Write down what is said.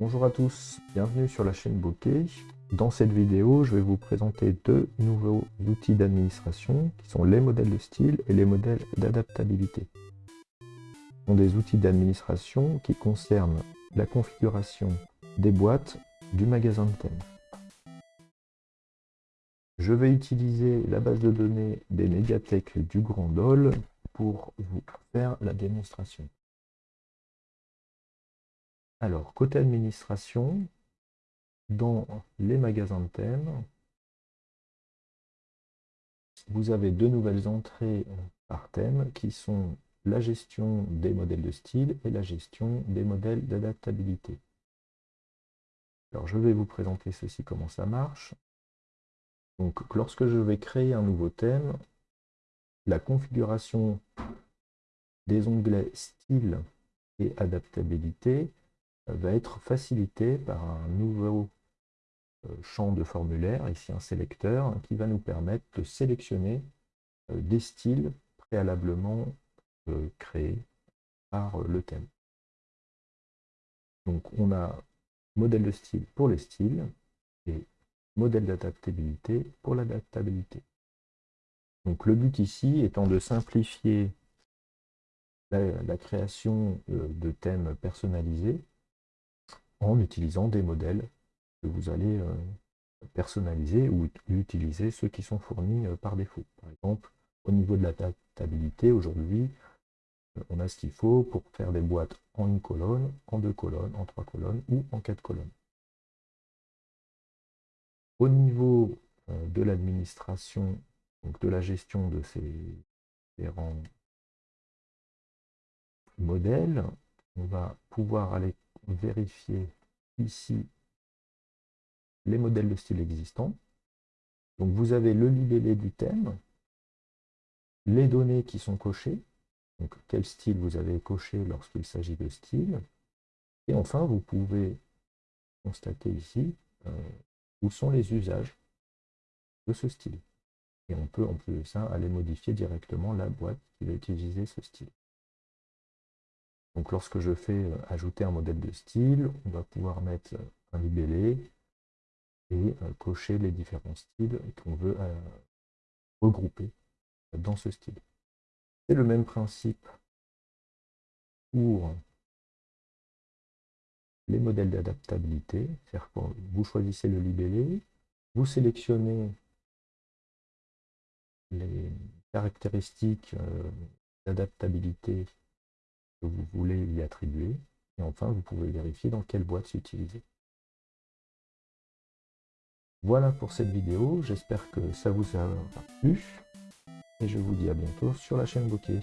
Bonjour à tous, bienvenue sur la chaîne Bokeh. Dans cette vidéo, je vais vous présenter deux nouveaux outils d'administration qui sont les modèles de style et les modèles d'adaptabilité. Ce sont des outils d'administration qui concernent la configuration des boîtes du magasin de thèmes. Je vais utiliser la base de données des médiathèques du Grand Dole pour vous faire la démonstration. Alors, côté administration, dans les magasins de thèmes, vous avez deux nouvelles entrées par thème qui sont la gestion des modèles de style et la gestion des modèles d'adaptabilité. Alors, je vais vous présenter ceci, comment ça marche. Donc, lorsque je vais créer un nouveau thème, la configuration des onglets style et adaptabilité va être facilité par un nouveau euh, champ de formulaire, ici un sélecteur, qui va nous permettre de sélectionner euh, des styles préalablement euh, créés par le thème. Donc on a modèle de style pour les styles et modèle d'adaptabilité pour l'adaptabilité. Donc le but ici étant de simplifier la création de thèmes personnalisés en utilisant des modèles que vous allez euh, personnaliser ou utiliser ceux qui sont fournis euh, par défaut. Par exemple, au niveau de l'adaptabilité, aujourd'hui, euh, on a ce qu'il faut pour faire des boîtes en une colonne, en deux colonnes, en trois colonnes ou en quatre colonnes. Au niveau de l'administration, donc de la gestion de ces différents modèles, on va pouvoir aller vérifier ici les modèles de style existants. Donc vous avez le libellé du thème, les données qui sont cochées, donc quel style vous avez coché lorsqu'il s'agit de style, et enfin vous pouvez constater ici euh, où sont les usages de ce style. Et on peut en plus de ça aller modifier directement la boîte qui va utiliser ce style. Donc lorsque je fais euh, ajouter un modèle de style, on va pouvoir mettre euh, un libellé et euh, cocher les différents styles qu'on veut regrouper dans ce style. C'est le même principe pour les modèles d'adaptabilité, c'est-à-dire que vous choisissez le libellé, vous sélectionnez les caractéristiques d'adaptabilité que vous voulez y attribuer. Et enfin, vous pouvez vérifier dans quelle boîte c'est utilisé. Voilà pour cette vidéo, j'espère que ça vous a plu. Et je vous dis à bientôt sur la chaîne Bokeh.